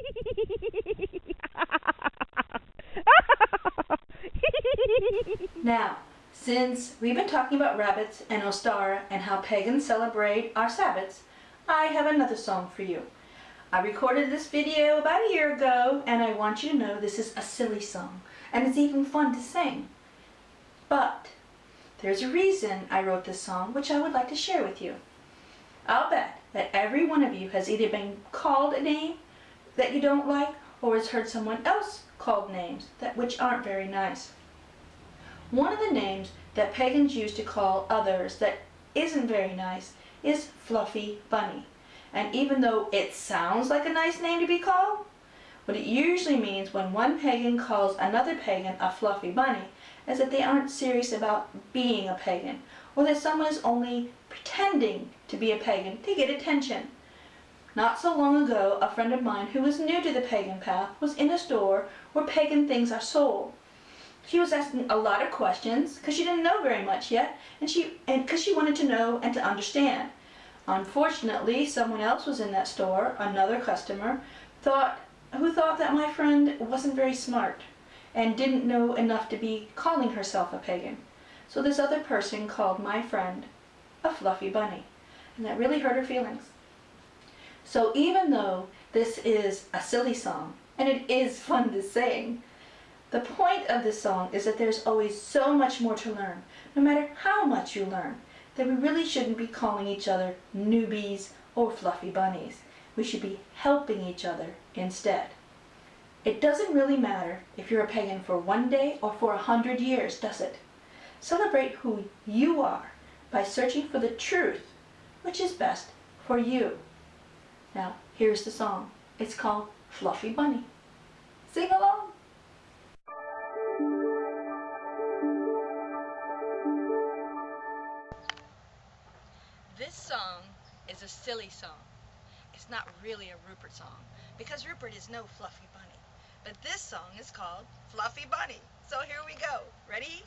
Now, since we've been talking about rabbits and Ostara and how pagans celebrate our Sabbats, I have another song for you. I recorded this video about a year ago and I want you to know this is a silly song and it's even fun to sing. But there's a reason I wrote this song which I would like to share with you. I'll bet that every one of you has either been called a name that you don't like or has heard someone else called names that which aren't very nice. One of the names that pagans use to call others that isn't very nice is Fluffy Bunny. And even though it sounds like a nice name to be called, what it usually means when one pagan calls another pagan a fluffy bunny is that they aren't serious about being a pagan, or that someone is only pretending to be a pagan to get attention. Not so long ago, a friend of mine who was new to the pagan path was in a store where pagan things are sold. She was asking a lot of questions because she didn't know very much yet, and she and because she wanted to know and to understand. Unfortunately, someone else was in that store, another customer, thought who thought that my friend wasn't very smart and didn't know enough to be calling herself a pagan. So this other person called my friend a fluffy bunny, and that really hurt her feelings. So even though this is a silly song, and it is fun to sing, the point of this song is that there's always so much more to learn, no matter how much you learn that we really shouldn't be calling each other newbies or fluffy bunnies. We should be helping each other instead. It doesn't really matter if you're a pagan for one day or for a hundred years, does it? Celebrate who you are by searching for the truth, which is best for you. Now, here's the song. It's called Fluffy Bunny. Sing along! This song is a silly song. It's not really a Rupert song because Rupert is no fluffy bunny. But this song is called Fluffy Bunny. So here we go. Ready?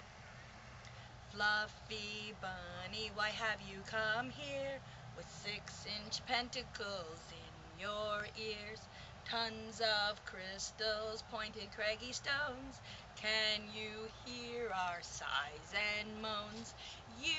Fluffy bunny, why have you come here with six-inch pentacles in your ears? Tons of crystals, pointed craggy stones. Can you hear our sighs and moans? You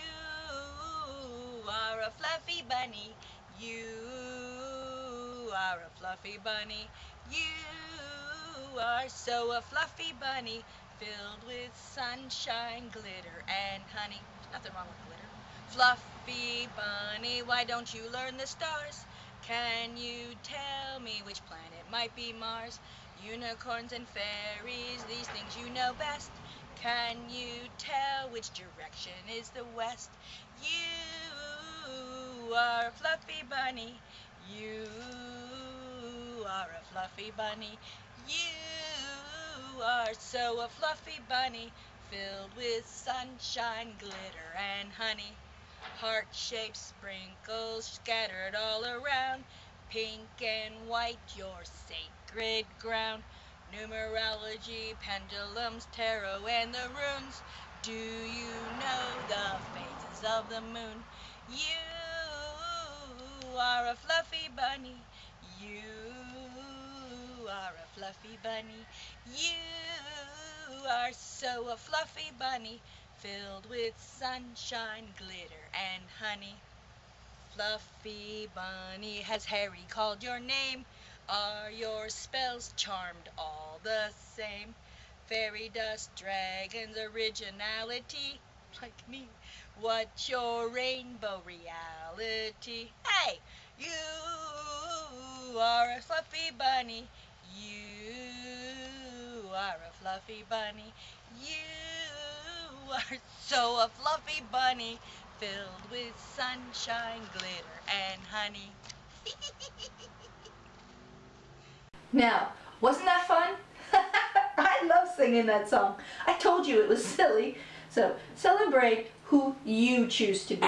are a fluffy bunny. You are a fluffy bunny. You are so a fluffy bunny, filled with sunshine, glitter, and honey. Nothing wrong with glitter. Fluffy bunny, why don't you learn the stars? Can you tell me which planet might be Mars? Unicorns and fairies, these things you know best. Can you tell which direction is the west? You are a fluffy bunny. You are a fluffy bunny. You are so a fluffy bunny, filled with sunshine, glitter, and honey. Heart-shaped sprinkles scattered all around, pink and white, your sacred ground. Numerology, pendulums, tarot, and the runes. Do you know the phases of the moon? You are a fluffy bunny. You are a fluffy bunny. You are so a fluffy bunny, filled with sunshine, glitter, and honey. Fluffy bunny, has Harry called your name? Are your spells charmed all the same? Fairy dust, dragons, originality, like me. What's your rainbow reality? Hey, you are a fluffy bunny. You are a fluffy bunny. You are so a fluffy bunny, filled with sunshine, glitter, and honey. Now, wasn't that fun? I love singing that song. I told you it was silly. So celebrate who you choose to be.